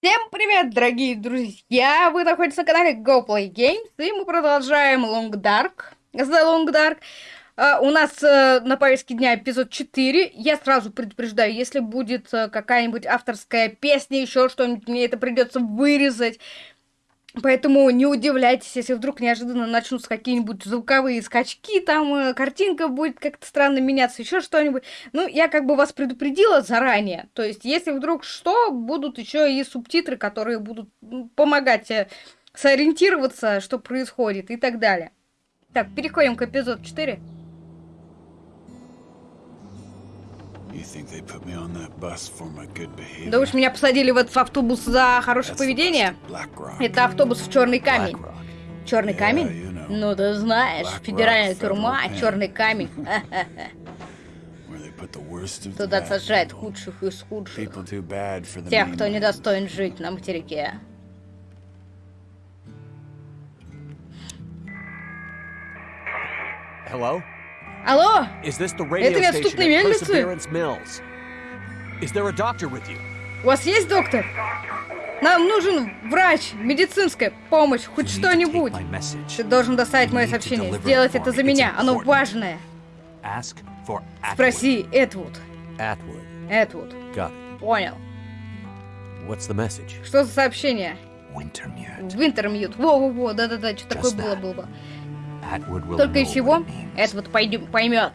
Всем привет, дорогие друзья! Вы находитесь на канале Go Play Games, и мы продолжаем Long Dark. The Long Dark. Uh, у нас uh, на повестке дня эпизод 4. Я сразу предупреждаю, если будет uh, какая-нибудь авторская песня, еще что-нибудь, мне это придется вырезать. Поэтому не удивляйтесь, если вдруг неожиданно начнутся какие-нибудь звуковые скачки, там э, картинка будет как-то странно меняться, еще что-нибудь. Ну, я как бы вас предупредила заранее. То есть, если вдруг что, будут еще и субтитры, которые будут помогать э, сориентироваться, что происходит и так далее. Так, переходим к эпизоду 4. Да уж меня посадили в этот автобус за хорошее поведение. Это автобус в черный камень. Черный камень? Ну ты знаешь, федеральная тюрьма, черный камень. Туда сажают худших из худших. Тех, кто недостоин жить на материке. Hello? Алло? Это неотступные мельницы? У вас есть доктор? Нам нужен врач, медицинская помощь, хоть что-нибудь. Ты должен доставить мое сообщение. Сделать это за меня. Оно важное. Спроси Эдвуд. Эдвуд. Понял. Что за сообщение? Винтермьют. Во-во-во, да-да-да, что такое было, было бы. Только и всего, Эдвуд пойдем, поймет.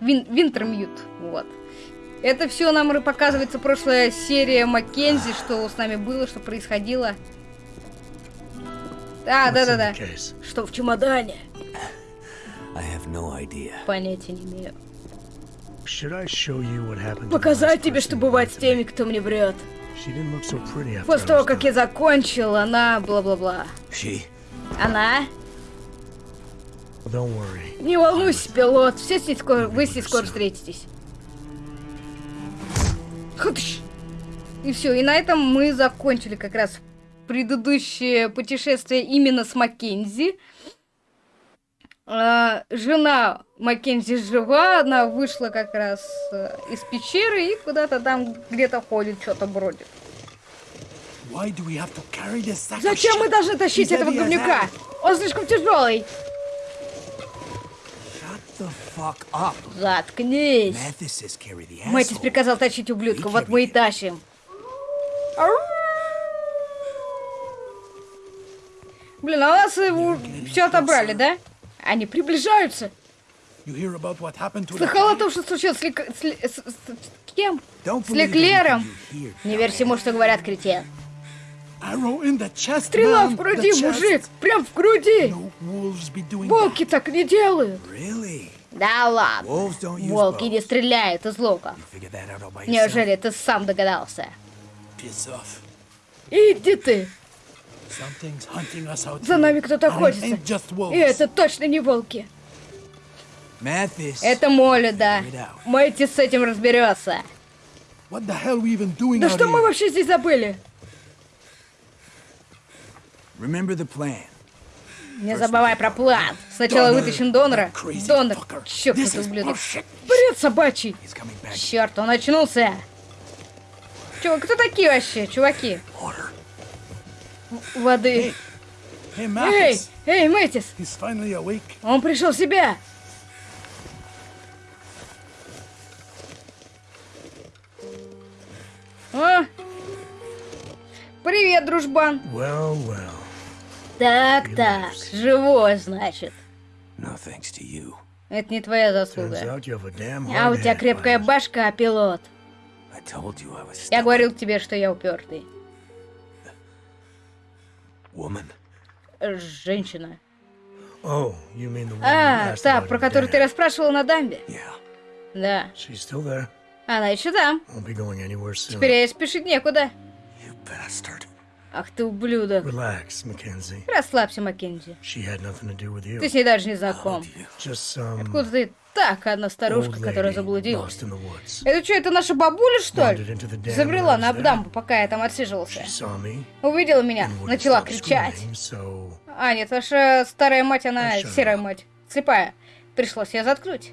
Вин, Винтермьют, вот. Это все нам показывается прошлая серия Маккензи, что с нами было, что происходило. Да, да, да, да. Что в чемодане? Понятия не имею. Показать тебе, что бывает с теми, кто мне врет. После того, как я закончил, она бла-бла-бла. Она? Не волнуйся, пилот, все с ней скоро, вы с ней скоро встретитесь. И все, и на этом мы закончили как раз предыдущее путешествие именно с Маккензи. А, жена Маккензи жива, она вышла как раз э, из пещеры и куда-то там где-то ходит, что-то бродит. Зачем мы должны тащить этого говнюка? Он слишком тяжелый. Заткнись. Мэтис приказал тащить ублюдка, вот мы и тащим. Блин, а у нас его все отобрали, да? Они приближаются. Слыхал о том, что случилось с, Лек... с... С... с... кем? С Леклером? Не верь всему, что говорят, кретин. Стрела в груди, мужик! Прям в груди! Волки так не делают! Да ладно. Волки не стреляют из лука. Неужели ты сам догадался? Иди ты! За нами кто-то охотится. И это точно не волки. Это Молли, да. Мэтти с этим разберется. Да что мы вообще здесь забыли? Не забывай про план. Сначала вытащим донора. Донор, чёртов ублюдок. Бред собачий. Черт, он очнулся. Чувак, кто такие вообще, чуваки? Воды. Эй, эй, Мэтис. Он пришел в себя. О! Привет, дружбан. Well, well. Так, так, живой, значит. Это не твоя заслуга. А у тебя крепкая башка, пилот. Я говорил тебе, что я упертый. Женщина. А, та, про которую ты расспрашивал на дамбе? Да. Она еще там. Теперь я спешить некуда. Ах ты ублюдок. Relax, Mackenzie. Расслабься, Маккензи. Ты с ней даже не знаком. Откуда ты так, одна старушка, которая заблудилась? Это что, это наша бабуля, что ли? Забрела на was дамбу, пока я там отсиживался. Увидела меня, начала кричать. А, нет, ваша старая мать, она серая мать. Слепая. Пришлось ее заткнуть.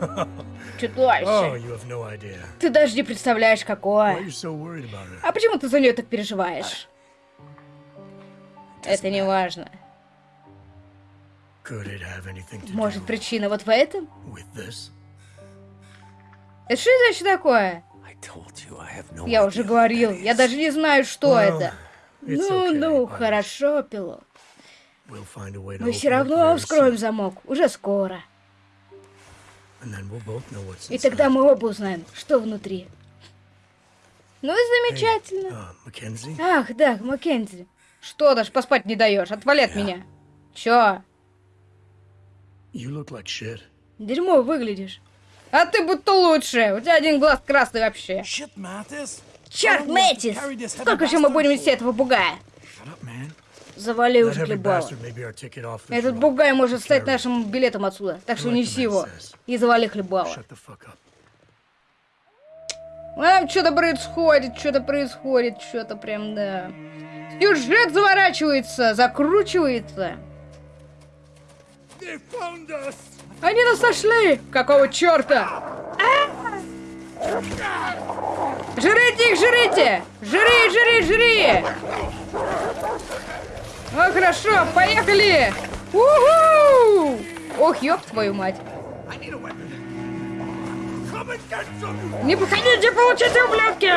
Чудовище. Oh, you have no idea. Ты даже не представляешь, какое. so? А почему ты за нее так переживаешь? Это не важно. Может, причина вот в этом? Это что это вообще такое? No Я уже говорил, я даже не знаю, что Well, это. Ну, okay, ну, хорошо, пилот. We'll Мы все равно вскроем замок. Уже скоро. И тогда мы оба узнаем, что внутри. Ну и замечательно. Uh, Mackenzie? Ах, да, Маккензи. Что, даже поспать не даешь? Отвали от меня. Чё? You look like shit. Дерьмо выглядишь. А ты будто лучше. У тебя один глаз красный вообще. Shit. Черт, Мэтис! Сколько еще мы будем нести этого бугая? Shut up, man. Завали That уже heavy хлебало. bastard may be our ticket off the Этот бугай может стать нашим билетом отсюда. Так что неси его. И завали up. А что-то происходит, что-то происходит, что-то прям, да. Сюжет заворачивается, закручивается. Они нас нашли! Какого черта? Жрите их, жрите! Жри, жри, жри! Ну хорошо, поехали! Уху! Ох, ёб твою мать! Не походите, получите, ублюдки!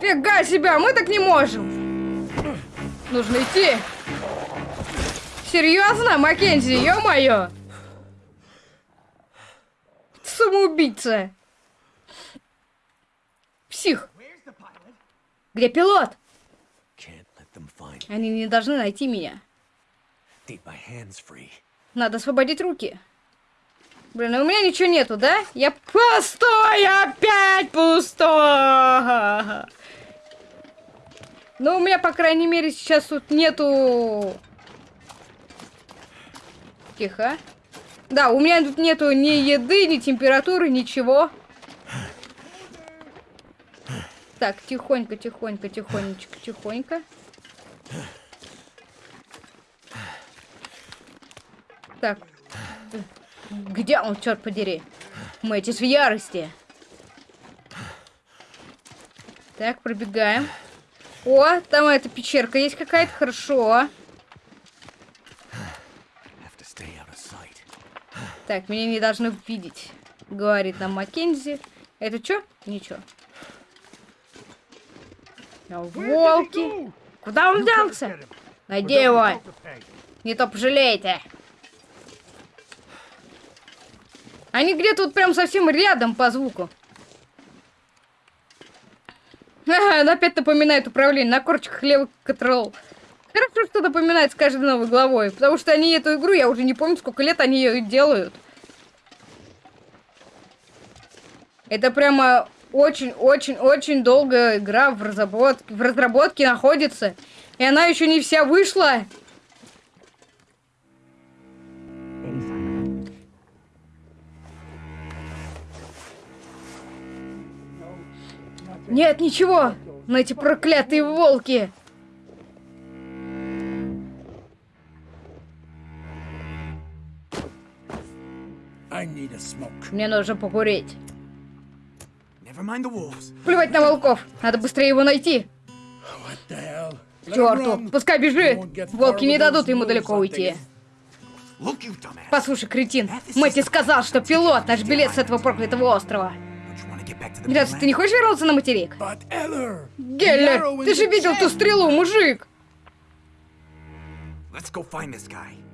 Фига себя, мы так не можем! Нужно идти! Серьезно, Маккензи, ё-моё! Самоубийца! Псих! Где пилот? Can't let them find. Они не должны найти меня. Надо освободить руки. Блин, а у меня ничего нету, да? Я пустой, опять пустой. Ну, у меня, по крайней мере, сейчас тут нету... Тихо. Да, у меня тут нету ни еды, ни температуры, ничего. Так, тихонько, тихонько, тихонечко, тихонько. Так. Где он, черт подери? Мэтис в ярости. Так, пробегаем. О, там эта пещерка есть какая-то, хорошо. Так, меня не должны видеть, говорит нам Маккензи. Это что? Ничего. А, Волки. Куда он делся? Найди его. Не то пожалеете. Они где-то вот прям совсем рядом по звуку. Ага, опять напоминает управление на корчиках левый контрол. Хорошо, что напоминает с каждой новой главой, потому что они эту игру, я уже не помню, сколько лет они ее делают. Это прямо очень-очень-очень долгая игра в разработке, в разработке находится. И она еще не вся вышла. Нет, ничего. Но эти проклятые волки. Мне нужно покурить. Плевать на волков. Надо быстрее его найти. К черту. Пускай бежит. Волки не дадут ему далеко уйти. Послушай, кретин, Мэтти сказал, что пилот наш билет с этого проклятого острова. Грязь, ты не хочешь вернуться на материк? Геллер, ты же видел ту стрелу, мужик!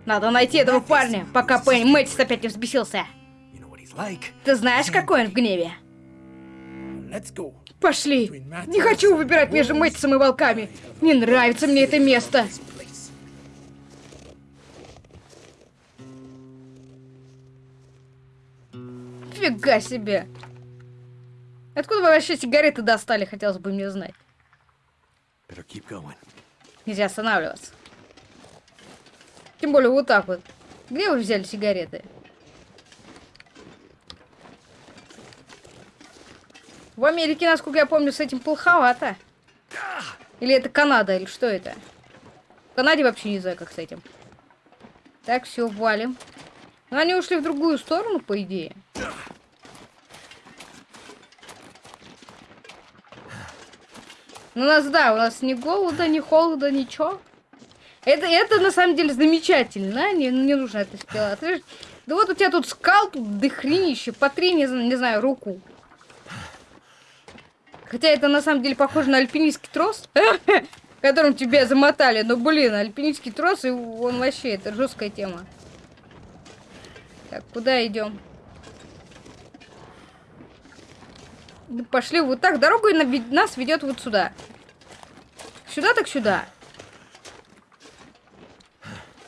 Надо найти этого парня, пока Пенни Мэтис опять не взбесился. Ты знаешь, какой он в гневе? Пошли. Не хочу выбирать между Мэтисом и волками. Не нравится мне это место. Фига себе. Откуда вы вообще сигареты достали, хотелось бы мне знать. Нельзя останавливаться. Тем более вот так вот. Где вы взяли сигареты? В Америке, насколько я помню, с этим плоховато. Или это Канада, или что это? В Канаде вообще не знаю, как с этим. Так, все, валим. Но они ушли в другую сторону, по идее. Ну, у нас, да, у нас ни голода, ни холода, ничего. Это, это на самом деле замечательно, не, не нужно это сделать. Да вот у тебя тут скал, тут дохренище, по три, не, не знаю, руку. Хотя это на самом деле похоже на альпинистский трос, которым тебя замотали. Но, блин, альпинистский трос, и он вообще, это жесткая тема. Так, куда идем? Пошли вот так. Дорога нас ведет вот сюда. Сюда так сюда.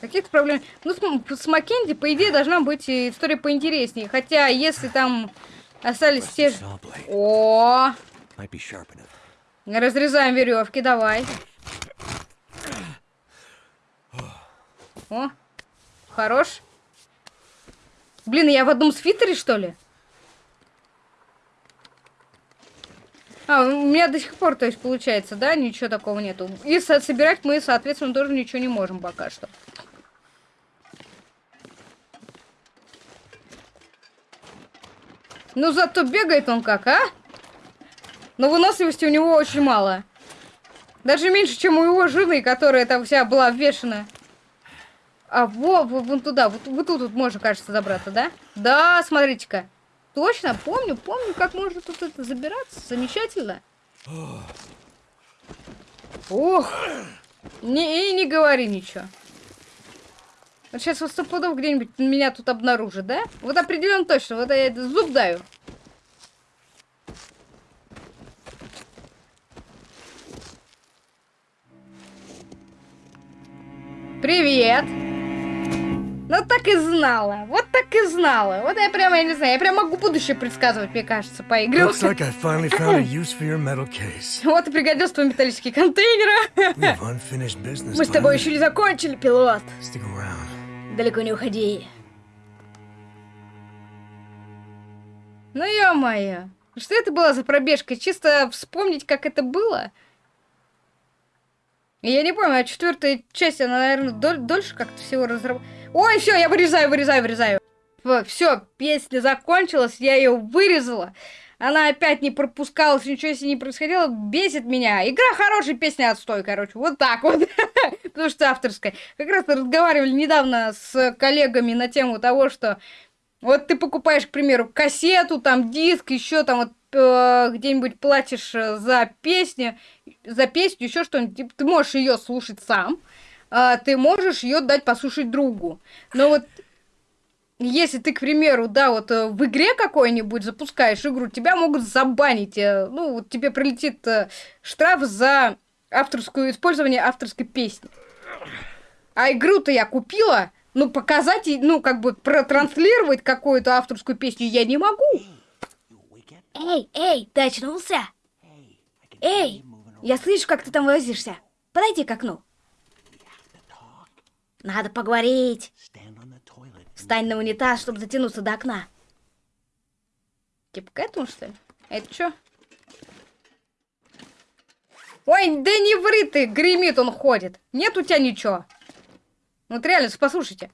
Каких-то проблем. Ну, с, с Маккензи, по идее, должна быть история поинтереснее. Хотя, если там остались те же... О! Разрезаем веревки, давай. О, хорош. Блин, я в одном свитере, что ли? А, у меня до сих пор, то есть, получается, да, ничего такого нету. И со собирать мы, соответственно, тоже ничего не можем пока что. Ну, зато бегает он как, а? Но выносливости у него очень мало. Даже меньше, чем у его жены, которая там вся была вешена. А, во вон туда. Вот, вот тут вот можно, кажется, забраться, да? Да, смотрите-ка. Точно, помню, помню, как можно тут это забираться. Замечательно. Ох. Не, и не говори ничего. Вот сейчас вот стопудов где-нибудь меня тут обнаружит, да? Вот определенно точно. Вот я зуб даю. Привет! Ну так и знала, вот так и знала. Вот я прямо, я не знаю, я прям могу будущее предсказывать, мне кажется, по игре. Like. Вот и пригодился твой металлический контейнер. Мы с тобой еще не закончили, пилот. Далеко не уходи. Ну ё-моё. Что это была за пробежка? Чисто вспомнить, как это было? Я не помню, а четвертая часть, она, наверное, доль дольше как-то всего разработала. Ой, все, я вырезаю, вырезаю, вырезаю. Все, песня закончилась, я ее вырезала. Она опять не пропускалась, ничего себе не происходило, бесит меня. Игра хорошая, песня отстой, короче, вот так вот. Потому что авторская. Как раз разговаривали недавно с коллегами на тему того, что вот ты покупаешь, к примеру, кассету, там диск, еще там вот э, где-нибудь платишь э, за песню, за песню, еще что-нибудь, типа, ты можешь ее слушать сам, э, ты можешь ее дать послушать другу. Но вот если ты, к примеру, да, вот э, в игре какой-нибудь запускаешь игру, тебя могут забанить. Э, ну, вот тебе прилетит э, штраф за авторскую использование авторской песни. А игру-то я купила, ну, показать, ну, как бы протранслировать какую-то авторскую песню я не могу. Эй, эй, ты очнулся? Эй, я слышу, как ты там возишься. Подойди к окну. Надо поговорить. Встань на унитаз, чтобы затянуться до окна. Типа к этому, что ли? Это что? Ой, да не ври ты, гремит он ходит. Нет у тебя ничего. Вот реально, послушайте.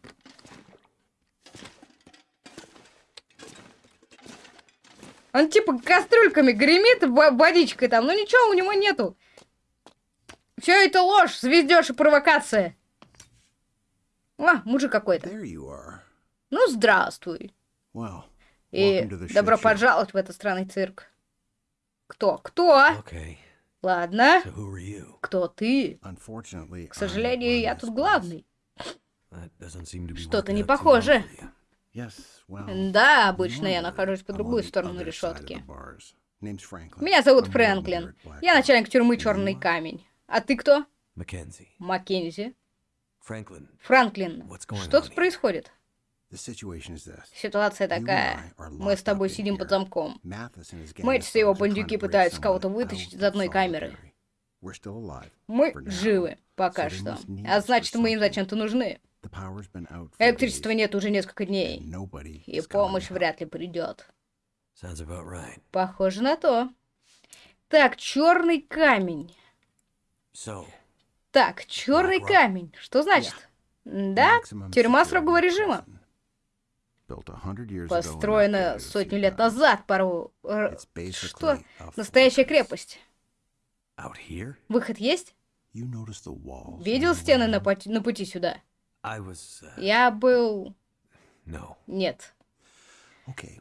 Он типа кастрюльками гремит водичкой там, но ничего у него нету. Все это ложь, звездеж и провокация. А, мужик какой-то. Ну, здравствуй. Well, И добро пожаловать в этот странный цирк. Кто? Кто? Okay. Ладно. So? Кто ты? К сожалению, я тут главный. Что-то не похоже. Yes, well, Да, обычно я нахожусь по другую сторону side of решетки. Меня зовут Фрэнклин. Я начальник тюрьмы Черный камень. А ты кто? Mackenzie. Маккензи. Франклин. Что тут происходит? Ситуация такая. Мы с тобой сидим под замком. Of и его бандюки пытаются кого-то вытащить из одной камеры. Мы живы пока что. А значит, мы им зачем-то нужны. Электричества нет уже несколько дней. И помощь вряд ли придет. Похоже на то. Так, черный камень. Так, черный камень. Что значит? Да, тюрьма строгого режима. Построена сотню лет назад, пару... Что? Настоящая крепость. Выход есть? Видел стены на, пути- на пути сюда? Uh, Я был... Нет.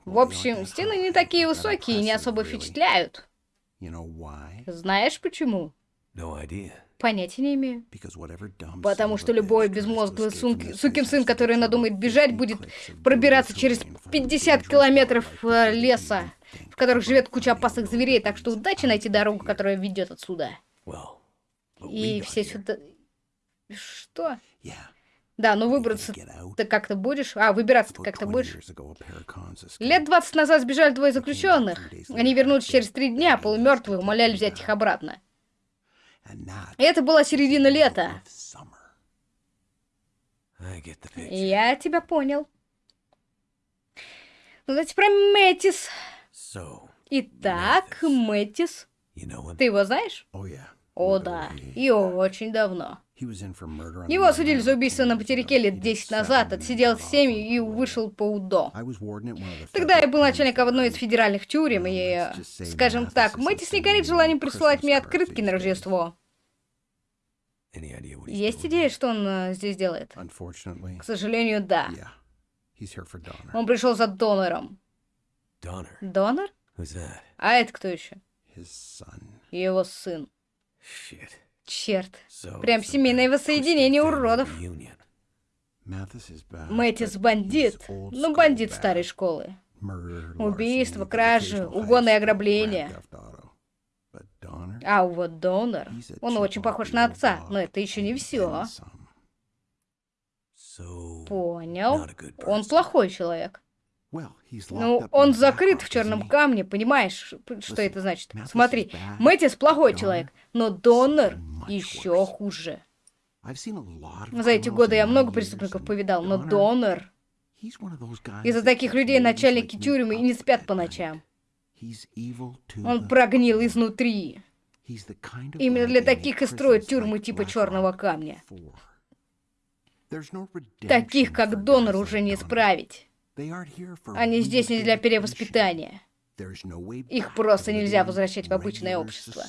В общем, стены не такие высокие и не особо впечатляют. Знаешь почему? Понятия не имею. Потому что любой безмозглый сун- сукин сын, который надумает бежать, будет пробираться через 50 километров э, леса, в которых живет куча опасных зверей, так что удачи найти дорогу, которая ведет отсюда. И все сюда... Что? Да, ну выбраться ты как-то будешь? А, выбираться ты как-то будешь? Лет 20 назад сбежали двое заключенных. Они вернулись через три дня, полумертвые, умоляли взять их обратно. Это была середина лета. Я тебя понял. Ну, давайте про Мэтис. Итак, Мэтис. Ты его знаешь? О, да. И очень давно. Его осудили за убийство на материке лет 10 назад, отсидел 7 и вышел по УДО. Тогда я был начальником одной из федеральных тюрем, и, скажем так, Мэтис не горит желанием присылать мне открытки на Рождество. Есть идея, что он э, здесь делает? К сожалению, да. Он пришел за донором. Донор? А это кто еще? Его сын. Черт. Прям семейное воссоединение уродов. Мэтис бандит. Ну, бандит старой школы. Убийство, кражи, угоны и ограбления. А вот донор, он очень похож на отца, но это еще не все. Понял. Он плохой человек. Ну, он закрыт в черном камне, понимаешь, что это значит? Смотри, Мэтис плохой человек, но донор еще хуже. За эти годы я много преступников повидал, но донор... Из-за таких людей начальники тюрьмы и не спят по ночам. Он прогнил изнутри. Именно для таких и строят тюрьмы типа черного камня. Таких, как донор, уже не исправить. Они здесь не для перевоспитания. Их просто нельзя возвращать в обычное общество.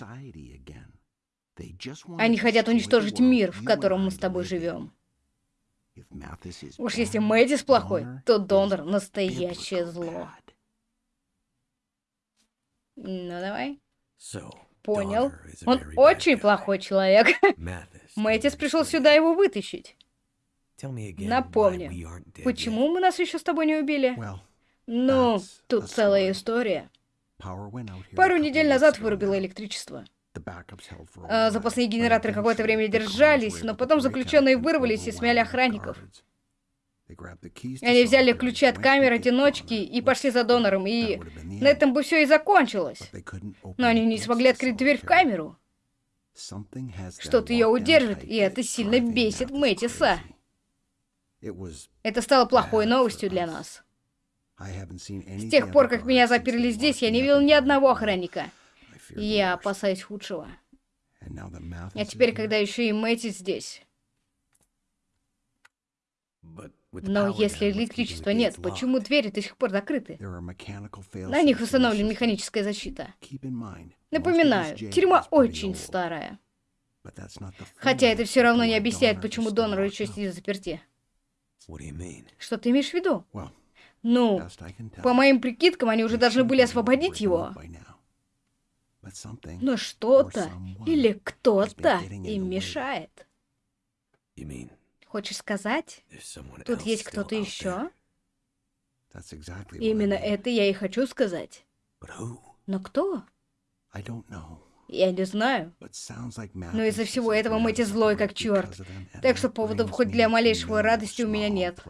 Они хотят уничтожить мир, в котором мы с тобой живем. Уж если Мэдис плохой, то донор — настоящее зло. Ну, давай. Понял. Он очень плохой человек. Мэтис пришел сюда его вытащить. Dead почему мы нас еще с тобой не убили? Ну, тут целая история. Пару недель назад вырубило электричество. А, запасные генераторы какое-то время держались, но потом заключенные вырвались и смяли охранников. Они взяли ключи от камер одиночки и пошли за донором, и на этом бы все и закончилось. Но они не смогли открыть дверь в камеру. Что-то ее удержит, и это сильно бесит Мэтиса. Это стало плохой новостью для нас. С тех пор, как меня заперли здесь, я не видел ни одного охранника. Я опасаюсь худшего. А теперь, когда еще и Мэтис здесь. But with the Но если электричества нет, почему двери до сих пор закрыты? На них установлена механическая защита. Напоминаю, тюрьма очень старая. Хотя это все равно не объясняет, почему донор еще сидит заперти. Что ты имеешь в виду? Ну, по моим прикидкам, они уже должны были освободить его. Но что-то или кто-то им мешает. Хочешь сказать, тут есть кто-то еще? Именно это я и хочу сказать. Но кто? Я не знаю. Но из-за всего этого Мэти злой как черт. Так что поводов хоть для малейшего радости у меня нет.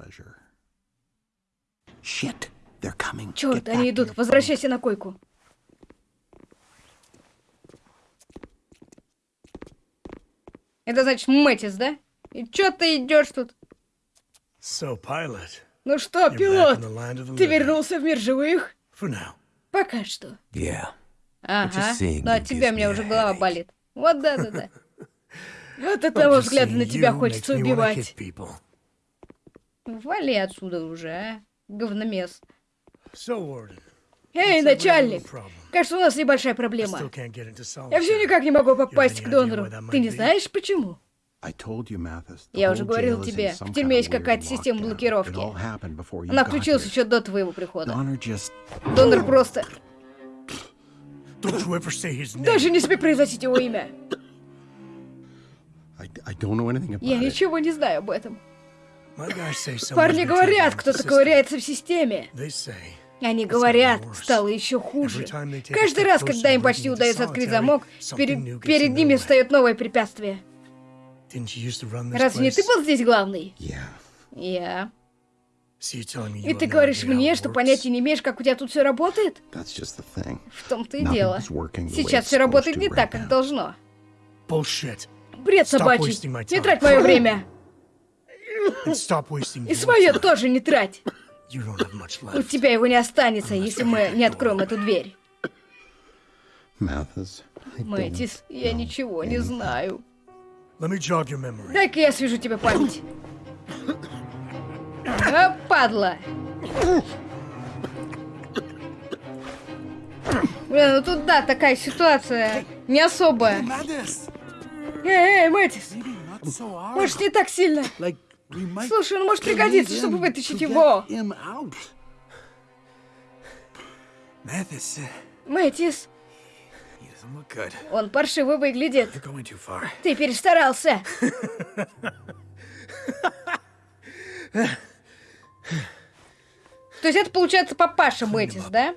Черт, они идут. Возвращайся на койку. Это значит Мэтис, да? И чё ты идешь тут? So, pilot, Ну что, пилот, ты вернулся в мир живых? For now. Пока что. Yeah. Ага. Но от тебя мне me уже голова болит. Вот да-да-да. Вот от But одного just взгляда на тебя хочется убивать. Вали отсюда уже, а. говномес. Эй, начальник! Кажется, у нас небольшая проблема. Я все никак не могу попасть к донору. Ты не знаешь, почему? I told you, Mathis. the Я уже говорил тебе, в тюрьме есть какая-то система блокировки. Она включилась еще до твоего прихода. Донор просто... Don't you ever say his name. Даже не смей произносить его имя. Я ничего не знаю об этом. Парни говорят, кто-то ковыряется в системе. Они говорят, стало еще хуже. Каждый раз, когда им почти удается открыть замок, перед, перед ними встает новое препятствие. Разве не ты был здесь главный? Я. И ты говоришь мне, что понятия не имеешь, как у тебя тут все работает? В том-то и дело. Сейчас все работает не так, как должно. Бред собачий. Не трать мое время. И свое тоже не трать. У тебя его не останется, если мы не откроем эту дверь. Мэтис, я ничего не знаю. Дай-ка я свяжу тебе память. А, падла. Блин, ну тут да, такая ситуация не особая. Эй, эй, Мэтис, может не так сильно. Слушай, он может пригодиться, him чтобы вытащить его. Мэтис, он паршиво выглядит. Ты перестарался. То есть это получается папаша Мэтис, да?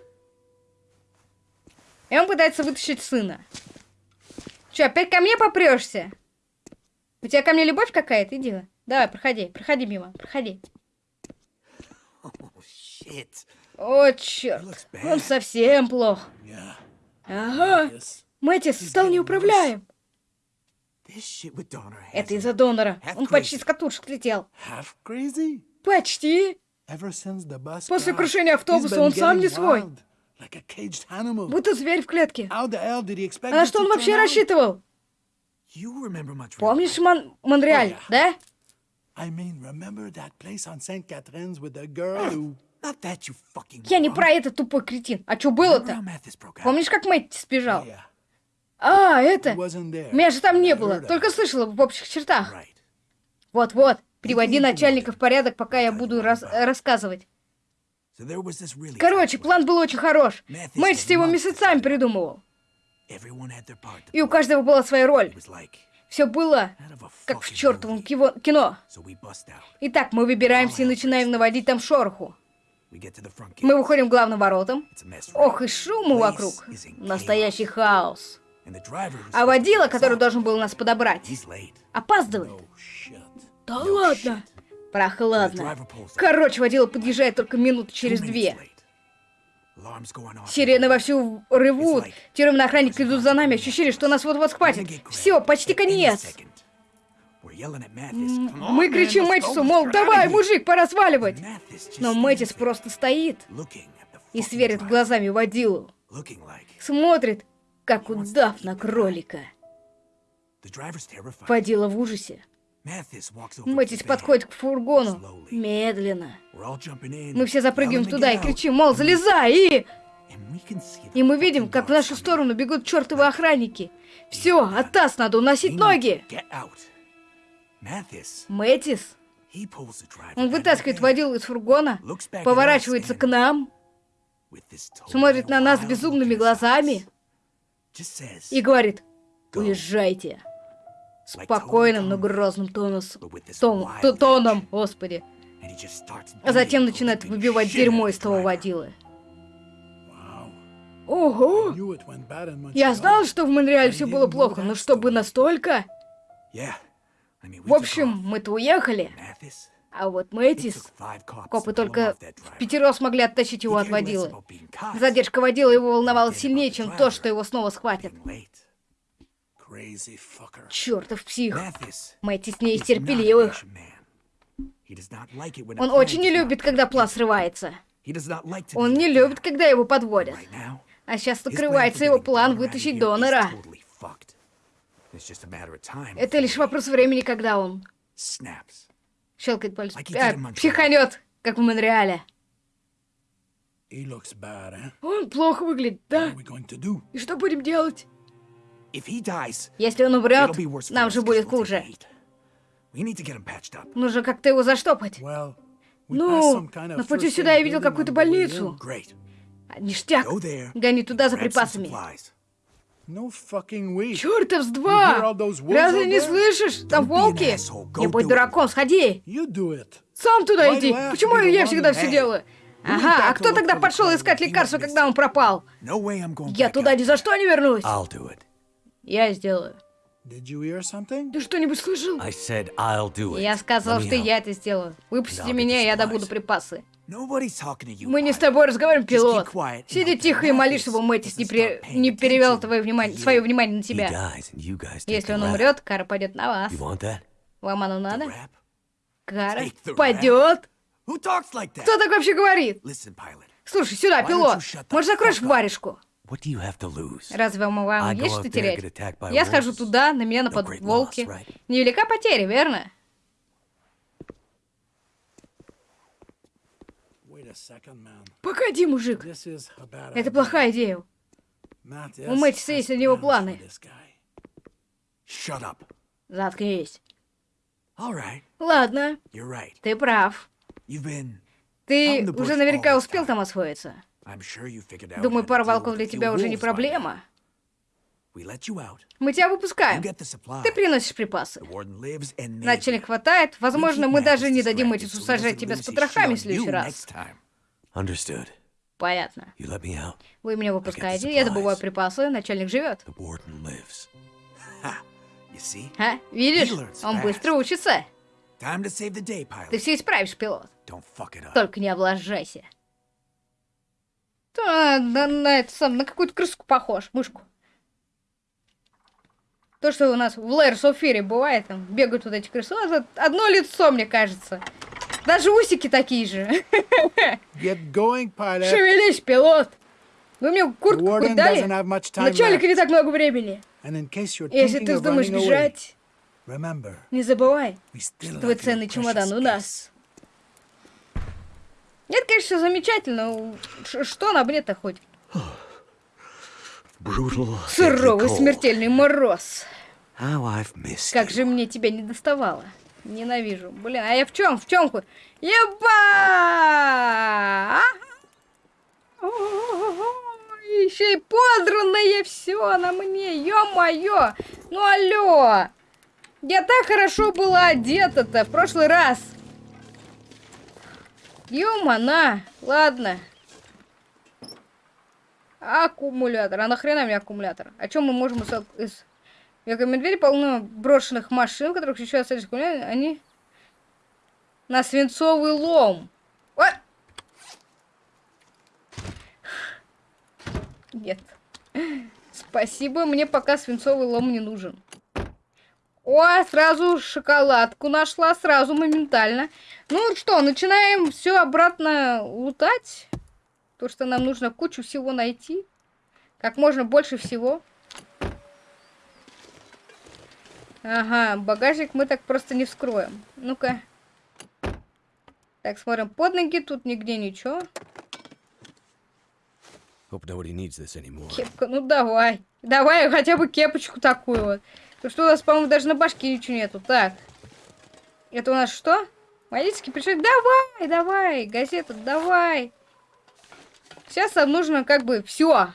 И он пытается вытащить сына. Че, опять ко мне попрешься? У тебя ко мне любовь какая-то? Иди. Давай, проходи, проходи мимо, проходи. shit. О, черт. Он совсем плох. Yeah. Ага. Мэтис стал неуправляем. Это из-за донора. Он почти с катушек crazy. Почти. После крушения автобуса он сам не свой. Будто зверь в клетке. А на что он вообще рассчитывал? Помнишь Мон- Монреаль, Oh, да? I mean, remember that place on St. Catherine's with the girl who... Я не про этот тупой кретин. А что было-то? Помнишь, как Мэтти сбежал? А, это... Меня же там не было, только слышала в общих чертах. Вот-вот, приводи начальника в порядок, пока я буду рас- рассказывать. Короче, план был очень хорош. Had его месяцами придумывал. И у каждого была своя роль. Все было как в чертовом кино. Итак, мы выбираемся и начинаем наводить там шороху. Мы выходим к главным воротам. Ох, и шуму вокруг. Настоящий хаос. А водила, который должен был нас подобрать, опаздывает. Да ладно. Прохладно. Короче, водила подъезжает только минут через две. Сирены вовсю ревут. Тюремные охранники идут за нами. Ощущение, что нас вот-вот схватят. Все, почти конец. Мы кричим Мэтису, мол, давай, мужик, пора сваливать. Но Мэтис просто стоит и сверит глазами водилу. Смотрит, как удав на кролика. Водила в ужасе. Мэтис подходит к фургону. Медленно. Мы все запрыгиваем туда и кричим, мол, залезай, и... И мы видим, как в нашу сторону бегут чертовы охранники. Все, от таз надо уносить ноги. Мэтис, он вытаскивает водилу из фургона, поворачивается к нам, смотрит на нас безумными глазами и говорит, уезжайте. Спокойным, но грозным тоном, тоном, господи. А затем начинает выбивать дерьмо из того водилы. Ого! Я знал, что в Монреале все было плохо, но чтобы настолько... В общем, мы-то уехали, а вот Мэтис... Копы только в пятеро смогли оттащить его от водилы. Задержка водила его волновала сильнее, чем то, что его снова схватят. Чертов псих. Мэтис не из терпеливых. Он очень не любит, когда план срывается. Он не любит, когда его подводят. А сейчас открывается его план вытащить донора. Это лишь вопрос времени, когда он щелкает пальцем. А, психанет, как в Монреале. Он плохо выглядит, да? И что будем делать? Если он умрет, нам же будет хуже. Нужно как-то его заштопать. Ну, на пути сюда я видел какую-то больницу. Ништяк. Гони туда за припасами. No fucking way. Чёртов с два! Разве не слышишь? Там волки! Не будь дураком, сходи! Сам туда иди! Почему я всегда все делаю? Ага, а кто тогда пошел искать лекарство, когда он пропал? No way I'm going Я туда ни за что не вернусь! I'll do it. Я сделаю. Did you hear something? Ты что-нибудь слышал? I said I'll do it. Я сказал, что я это сделаю. Выпусти I'll get меня, я добуду припасы. Мы не с тобой разговариваем, пилот. Сиди тихо и молись, чтобы Мэтис не, paying не перевел твое внимание, свое внимание на тебя. Если он умрет, кара пойдет на вас. Вам оно надо? Кара пойдет. Кто так вообще говорит? Слушай, сюда, пилот. Может, закроешь варежку? Разве вам, вам есть что терять? Я схожу туда, на меня нападут волки. Невелика потеря, верно? Погоди, мужик. Это плохая идея. У Мэтиса has есть на него планы. Заткнись. Ладно, ты прав. Ты уже наверняка успел там освоиться. Думаю, пара волков для тебя уже не проблема. Мы тебя выпускаем. Ты приносишь припасы. Начальник хватает. Возможно, мы даже не дадим he сажать тебя с потрохами в следующий раз. Understood. Понятно. You let me out. Вы меня выпускаете, я добываю припасы, начальник живет. The warden lives. А, видишь? Он быстро учится. Ты все исправишь, пилот. Только не облажайся. Да, на, на это сам, на какую-то крыску похож, мышку. То, что у нас в Лэрс Офире бывает, там бегают вот эти крысы. Нас одно лицо, мне кажется. Даже усики такие же. Get going, pilot. Шевелись, пилот. Вы мне куртку warden хоть дали? left. не так много времени. Если ты вздумаешь бежать, remember, не забывай, still твой ценный чемодан у нас. Это, конечно, замечательно. Ш- Что на мне-то хоть? Суровый смертельный мороз. Как же мне тебя не доставало. Ненавижу. Блин, а я в чем? В чем? Еба! Еще и подранное все на мне. Ё-моё! Ну алло! Я так хорошо была одета-то в прошлый раз. Ё-мана! Ладно. Аккумулятор. А нахрена мне аккумулятор? О чем мы можем из... из... Века медведя полно брошенных машин, в которых еще остались. Они на свинцовый лом. Ой! Нет. Спасибо, мне пока свинцовый лом не нужен. О, сразу шоколадку нашла, сразу моментально. Ну что, начинаем все обратно лутать. То, что нам нужно кучу всего найти. Как можно больше всего. Ага, багажник мы так просто не вскроем. Ну-ка. Так, смотрим под ноги, тут нигде ничего. Кепка, ну давай. Давай хотя бы кепочку такую вот. Потому что у нас, по-моему, даже на башке ничего нету. Так. Это у нас что? Водительский пришел. Давай, давай, газета, давай. Сейчас нам нужно как бы все.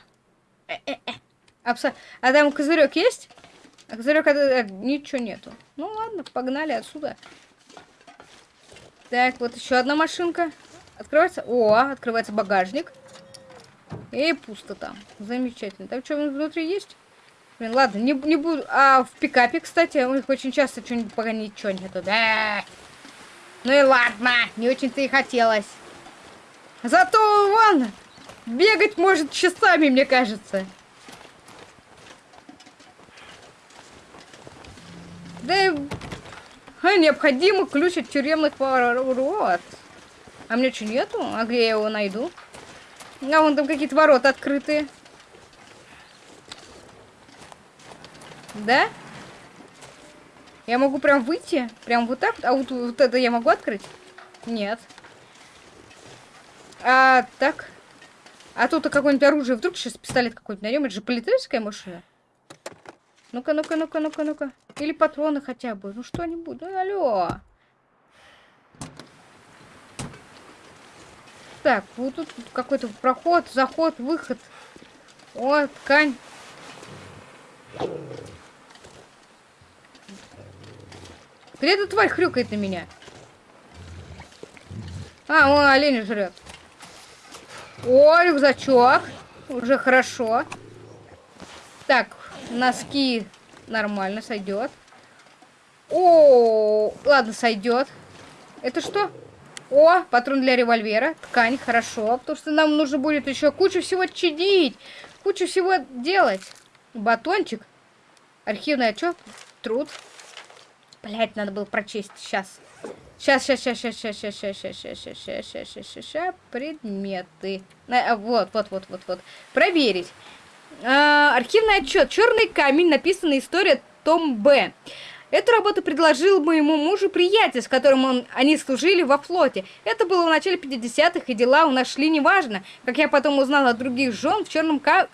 Абсо... А там козырек есть? А козырек это, ничего нету. Ну ладно, погнали отсюда. Так, вот еще одна машинка. Открывается. О, открывается багажник. И пусто там. Замечательно. Там что внутри есть? Блин, ладно, не, не буду. А в пикапе, кстати, у них очень часто что-нибудь пока ничего нету. Да. Ну и ладно, не очень-то и хотелось. Зато вон бегать может часами, мне кажется. Да а, необходимо ключ от тюремных ворот. А мне что, нету? А где я его найду? А вон там какие-то ворота открытые. Да? Я могу прям выйти? Прям вот так? А вот, вот это я могу открыть? Нет. А, так. А тут какое-нибудь оружие, вдруг сейчас пистолет какой-нибудь найдем, это же полицейская машина. Ну-ка, ну-ка, ну-ка, ну-ка, ну-ка. Или патроны хотя бы, ну что-нибудь, ну алло. Так, вот тут какой-то проход, заход, выход. О, ткань. Где эта тварь хрюкает на меня? А, он олень жрет. О, рюкзачок. Уже хорошо. Так, носки нормально сойдет. О, ладно, сойдет. Это что? О, патрон для револьвера. Ткань, хорошо. Потому что нам нужно будет еще кучу всего чинить. Кучу всего делать. Батончик. Архивный отчет. Труд. Блять, надо было прочесть. Сейчас. Сейчас, сейчас, сейчас, сейчас, сейчас, сейчас, сейчас, сейчас, сейчас, сейчас, сейчас, сейчас, сейчас, предметы. Вот, вот, вот, вот, вот. Проверить. Архивный отчет. Черный камень. Написана история Том Б. Эту работу предложил моему мужу приятель, с которым он, они служили во флоте. Это было в начале 50-х, и дела у нас шли неважно. Как я потом узнала от других жен, в черном ка...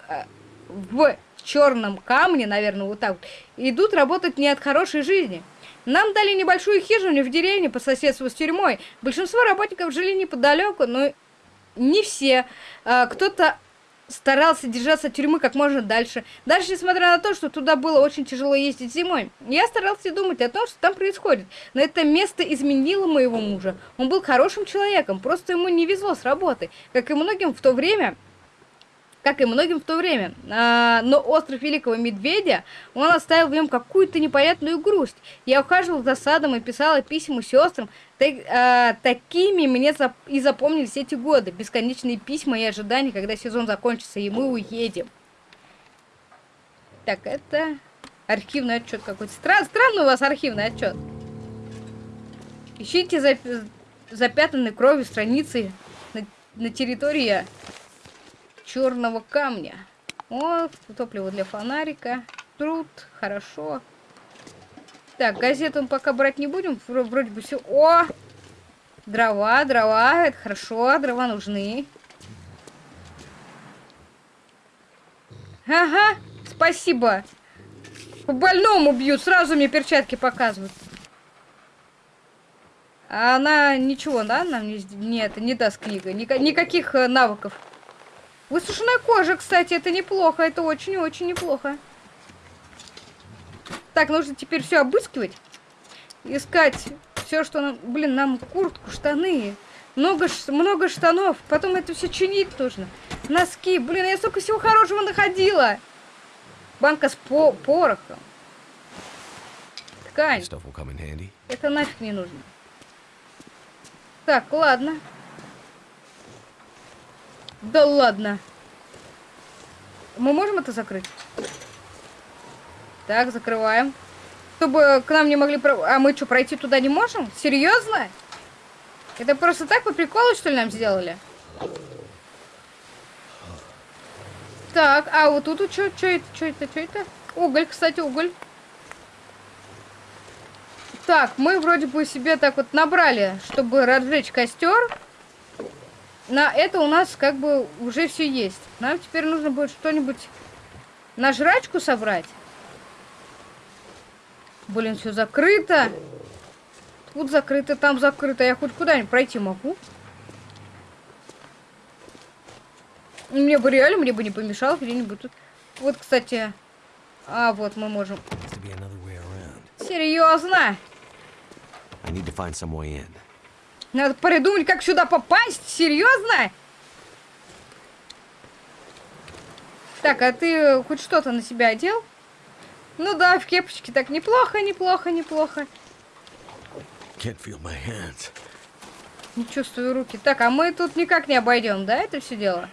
в черном камне, наверное, вот так вот, идут работать не от хорошей жизни. Нам дали небольшую хижину в деревне по соседству с тюрьмой. Большинство работников жили неподалеку, но не все. А, кто-то старался держаться тюрьмы как можно дальше. Даже несмотря на то, что туда было очень тяжело ездить зимой. Я старался думать о том, что там происходит. Но это место изменило моего мужа. Он был хорошим человеком, просто ему не везло с работы. Как и многим в то время, как и многим в то время. А, но остров Великого Медведя, он оставил в нем какую-то непонятную грусть. Я ухаживал за садом и писала письма сестрам. Так, а, такими мне зап и запомнились эти годы. Бесконечные письма и ожидания, когда сезон закончится, и мы уедем. Так, это архивный отчет какой-то. Стран странный у вас архивный отчет. Ищите зап запятнанной кровью страницы на, на территории черного камня. О, топливо для фонарика. Труд, хорошо. Так, газету мы пока брать не будем. Вроде бы все. О! Дрова, дрова. Это хорошо, дрова нужны. Ага, спасибо. По больному бьют, сразу мне перчатки показывают. А она ничего, да, нам не, нет, не даст книга. Ника никаких э, навыков. Высушенная кожа, кстати, это неплохо. Это очень-очень неплохо. Так, нужно теперь все обыскивать. Искать все, что нам... Блин, нам куртку, штаны. Много, много штанов. Потом это все чинить нужно. Носки. Блин, я столько всего хорошего находила. Банка с по порохом. Ткань. Это нафиг не нужно. Так, ладно. Да ладно. Мы можем это закрыть? Так, закрываем. Чтобы к нам не могли... А мы что, пройти туда не можем? Серьезно? Это просто так по приколу, что ли, нам сделали? Так, а вот тут что, это, что это, что это? Уголь, кстати, уголь. Так, мы вроде бы себе так вот набрали, чтобы разжечь костер на это у нас как бы уже все есть. Нам теперь нужно будет что-нибудь на жрачку собрать. Блин, все закрыто. Тут закрыто, там закрыто. Я хоть куда-нибудь пройти могу. Мне бы реально, мне бы не помешало где-нибудь тут. Вот, кстати. А, вот мы можем. Серьезно? I need to find some way in. Надо придумать, как сюда попасть. Серьезно? Так, а ты хоть что-то на себя одел? Ну да, в кепочке так неплохо, неплохо, неплохо. Не чувствую руки. Так, а мы тут никак не обойдем, да, это все дело?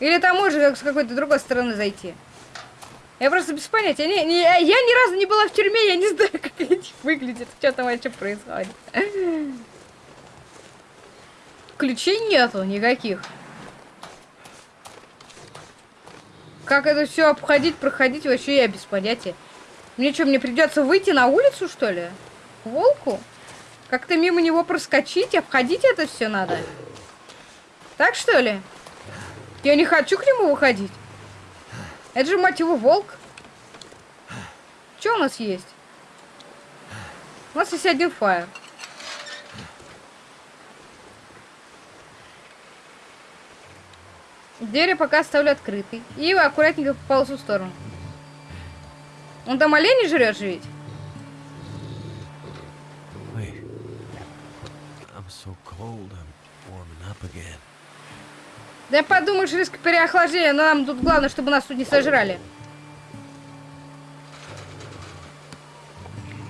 Или там можно с какой-то другой стороны зайти? Я просто без понятия. Не, не, я ни разу не была в тюрьме, я не знаю, как это выглядит, что там вообще происходит. Ключей нету никаких. Как это все обходить, проходить, вообще я без понятия. Мне что, мне придется выйти на улицу, что ли? К волку? Как-то мимо него проскочить, обходить это все надо. Так что ли? Я не хочу к нему выходить. Это же, мать его, волк. Что у нас есть? У нас есть один фаер. Дверь пока оставлю открытой. И аккуратненько по полосу в сторону. Он там оленей жрет же ведь? Да подумаешь, риск переохлаждения, но нам тут главное, чтобы нас тут не сожрали.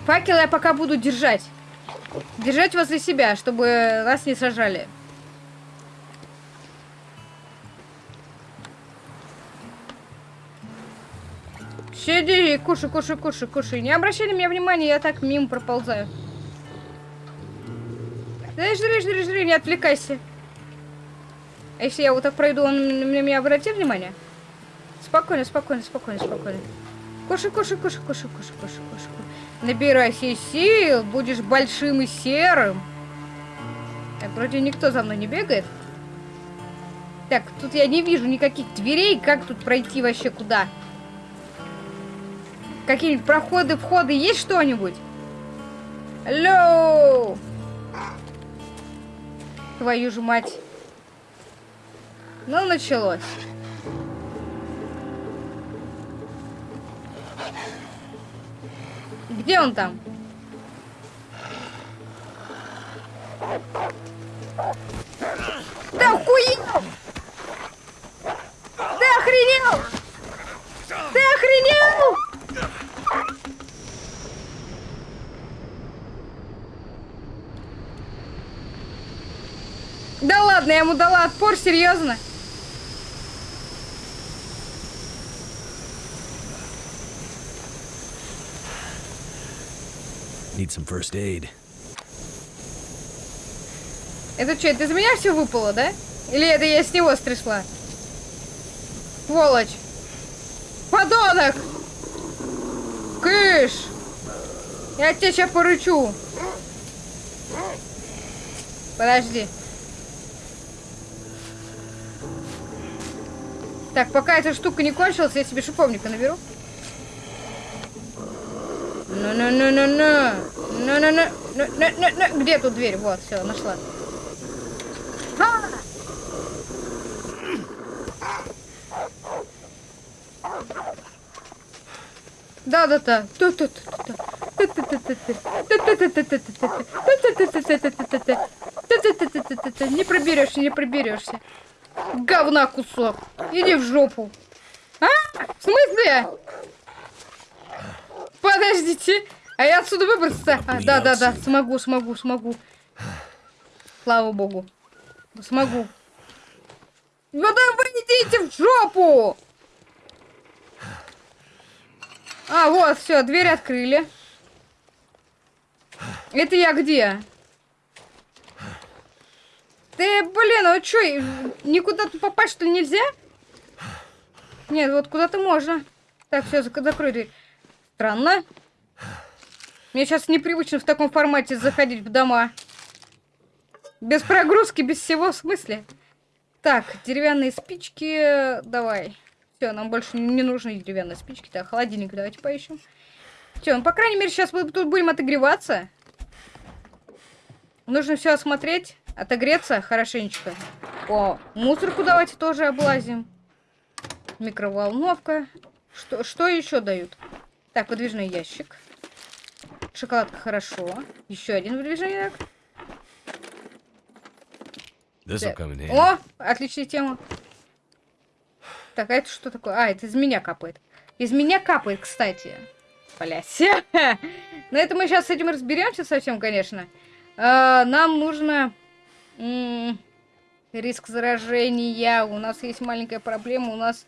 Факел я пока буду держать. Держать возле себя, чтобы нас не сожрали. Сиди, кушай, кушай, кушай, кушай. Не обращай на меня внимания, я так мимо проползаю. Да жри, жри, жри, не отвлекайся. А если я вот так пройду, он на меня обратит внимание? Спокойно, спокойно, спокойно, спокойно. Кушай, кушай, кушай, кушай, кушай, кушай, кушай. Набирайся сил, будешь большим и серым. Так, вроде никто за мной не бегает. Так, тут я не вижу никаких дверей. Как тут пройти вообще куда? Какие-нибудь проходы, входы, есть что-нибудь? Алло! Твою же мать. Ну, началось. Где он там? Да охуел! Ты охренел! Ты охренел! Да ладно, я ему дала отпор, серьезно? Need some first aid. Это что, это из меня все выпало, да? Или это я с него стрясла? Сволочь! Подонок! Кыш! Я тебя сейчас порычу. Подожди. Так, пока эта штука не кончилась, я себе шиповника наберу. Ну-ну-ну-ну-ну. Ну-ну-ну. Где тут дверь? Вот, все, нашла. А! Да-да-да. Не проберешься, не проберешься. Говна кусок. Иди в жопу. А? В смысле? Подождите. А я отсюда выбраться? А, да, да, да. Смогу, смогу, смогу. Слава богу. Смогу. Ну да вы идите в жопу! А, вот, все, дверь открыли. Это я где? Ты, блин, а что, никуда тут попасть что нельзя? Нет, вот куда-то можно. Так, все, закрой дверь. Странно. Мне сейчас непривычно в таком формате заходить в дома. Без прогрузки, без всего, в смысле? Так, деревянные спички, давай. Все, нам больше не нужны деревянные спички. Так, холодильник давайте поищем. Все, ну, по крайней мере, сейчас мы тут будем отогреваться. Нужно все осмотреть, отогреться хорошенечко. О, мусорку давайте тоже облазим. Микроволновка. Что, что еще дают? Так, выдвижной ящик. Шоколадка хорошо. Еще один выдвижной ящик. Handy. О, отличная тема. Так, а это что такое? А, это из меня капает. Из меня капает, кстати. Блять. На это мы сейчас с этим разберемся совсем, конечно. А, нам нужно... м, Риск заражения. У нас есть маленькая проблема. У нас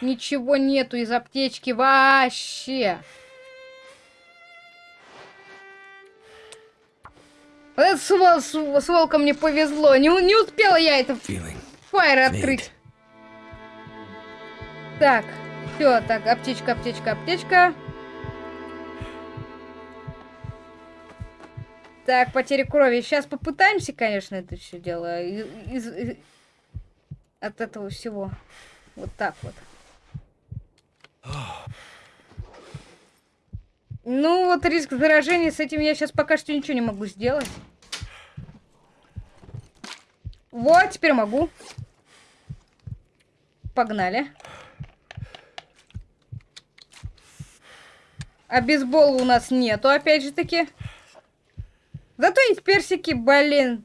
ничего нету из аптечки вообще. Вот это с, вол- с- с волком мне повезло. Не, не успела я это фаер открыть. Так, все, так, аптечка, аптечка, аптечка. Так, потеря крови. Сейчас попытаемся, конечно, это все дело. из- и- от этого всего. Вот так вот. Ну, вот риск заражения, с этим я сейчас пока что ничего не могу сделать. Вот, теперь могу. Погнали. А бейсбола у нас нету, опять же таки. Зато есть персики, блин.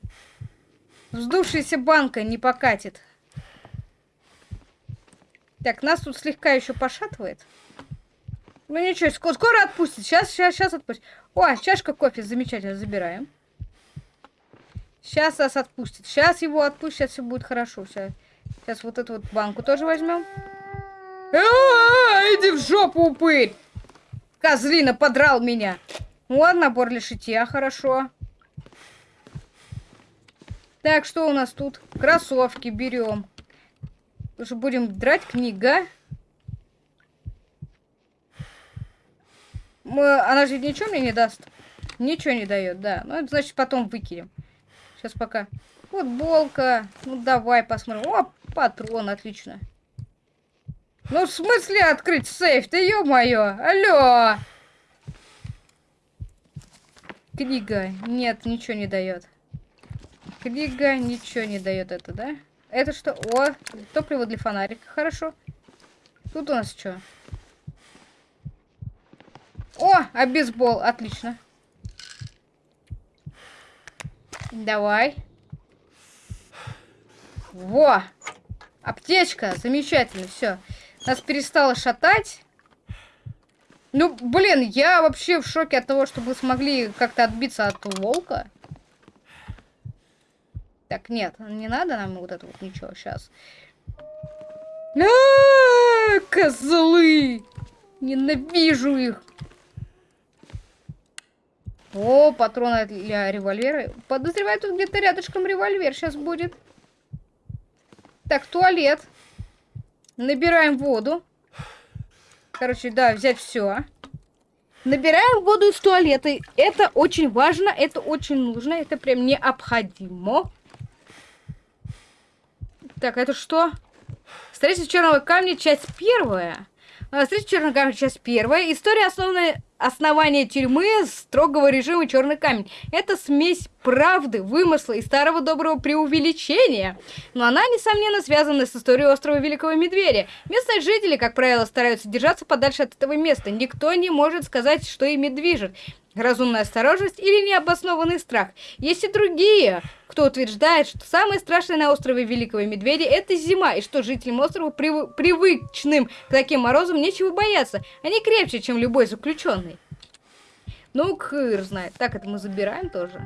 Вздувшаяся банка не покатит. Так, нас тут слегка еще пошатывает. Ну ничего, скоро, скоро отпустит. Сейчас, сейчас, сейчас отпустит. О, чашка кофе, замечательно, забираем. Сейчас нас отпустит. Сейчас его отпустит, сейчас все будет хорошо. Сейчас, сейчас вот эту вот банку тоже возьмем. А, иди в жопу, упырь! Козлина подрал меня. Вот набор для шитья, хорошо. Так, что у нас тут? Кроссовки берем. Уже будем драть книга. Мы, она же ничего мне не даст. Ничего не дает, да. Ну, это значит потом выкинем. Сейчас пока. Футболка. Ну, давай посмотрим. О, патрон, отлично. Ну, в смысле открыть сейф? Ты ё-моё! Алло! Книга. Нет, ничего не дает. Книга ничего не дает это, да? Это что? О, топливо для фонарика. Хорошо. Тут у нас что? О, а бейсбол. Отлично. Давай. Во! Аптечка. Замечательно. Все. Нас перестало шатать. Ну, блин, я вообще в шоке от того, что мы смогли как-то отбиться от волка. Так, нет, не надо нам вот это вот ничего сейчас. А, козлы! Ненавижу их. О, патроны для револьвера. Подозреваю, тут где-то рядышком револьвер сейчас будет. Так, туалет. Набираем воду. Короче, да, взять все. Набираем воду из туалета. Это очень важно, это очень нужно, это прям необходимо. Так, это что? Строительство черного камня, часть первая. А, строительство черного камня, часть первая. История основная основания тюрьмы строгого режима черный камень. Это смесь правды, вымысла и старого доброго преувеличения. Но она, несомненно, связана с историей острова Великого Медведя. Местные жители, как правило, стараются держаться подальше от этого места. Никто не может сказать, что ими движет разумная осторожность или необоснованный страх. Есть и другие, кто утверждает, что самое страшное на острове Великого Медведя это зима, и что жителям острова, прив... привычным к таким морозам, нечего бояться. Они крепче, чем любой заключенный. Ну, хыр знает. Так, это мы забираем тоже.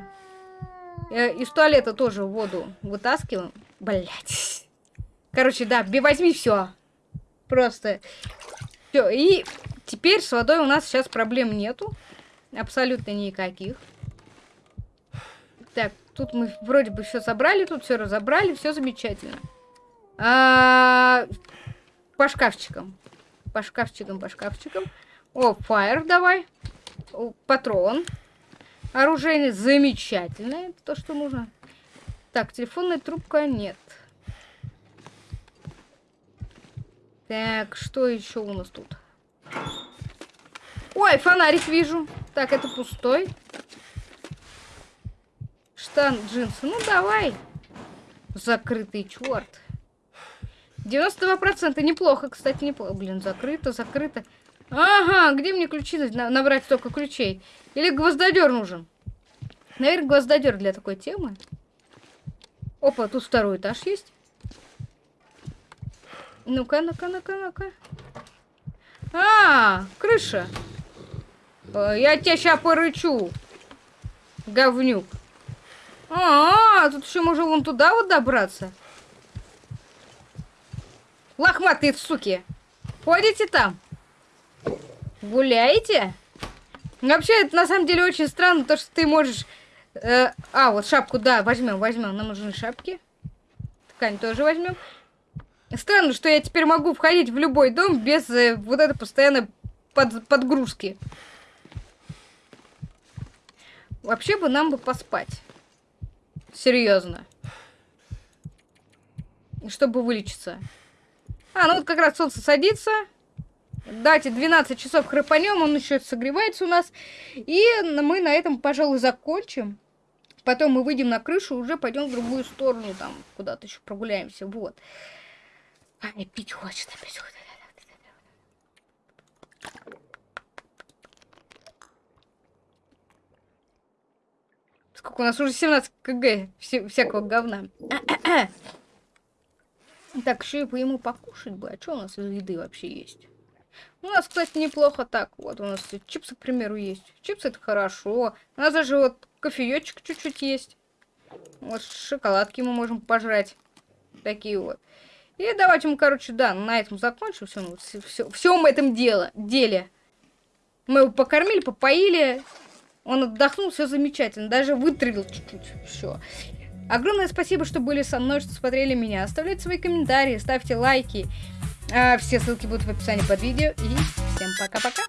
Э, из туалета тоже воду вытаскиваем. Блять. Короче, да, возьми все. Просто. Все, и теперь с водой у нас сейчас проблем нету. Абсолютно никаких. Так, тут мы вроде бы все собрали, тут все разобрали, все замечательно. А, по шкафчикам. По шкафчикам, по шкафчикам. О, фаер давай. О, патрон. Оружие замечательное. Это то, что нужно. Так, телефонная трубка нет. Так, что еще у нас тут? Ой, фонарик вижу. Так, это пустой. Штан, джинсы. Ну, давай. Закрытый, черт. 92% неплохо, кстати, неплохо. Блин, закрыто, закрыто. Ага, где мне ключи набрать столько ключей? Или гвоздодер нужен? Наверное, гвоздодер для такой темы. Опа, тут второй этаж есть. Ну-ка, ну-ка, ну-ка, ну-ка. А, крыша. Э, я тебя сейчас порычу. Говнюк. А, -а, -а тут еще можно вон туда вот добраться. Лохматые суки. Ходите там? Гуляете? Вообще, это на самом деле очень странно, то, что ты можешь... Э, а, вот шапку, да, возьмем, возьмем. Нам нужны шапки. Ткань тоже возьмем. Странно, что я теперь могу входить в любой дом без э, вот этой постоянной под, подгрузки. Вообще бы нам бы поспать. Серьезно. чтобы вылечиться. А, ну вот как раз солнце садится. Дайте 12 часов храпанем, он еще согревается у нас. И мы на этом, пожалуй, закончим. Потом мы выйдем на крышу, уже пойдем в другую сторону, там куда-то еще прогуляемся. Вот. Ай, пить хочется, пить хочется. Сколько у нас уже 17 кг вся всякого говна. Так, еще и по ему покушать бы. А что у нас из еды вообще есть? У нас, кстати, неплохо так. Вот у нас чипсы, к примеру, есть. Чипсы это хорошо. У нас даже вот кофеечек чуть-чуть есть. Вот шоколадки мы можем пожрать. Такие вот. И давайте мы, короче, да, на этом закончим. Все, ну, все, всем этом дело, деле. Мы его покормили, попоили. Он отдохнул, все замечательно. Даже вытравил чуть-чуть. Все. Огромное спасибо, что были со мной, что смотрели меня. Оставляйте свои комментарии, ставьте лайки. А, все ссылки будут в описании под видео. И всем пока-пока.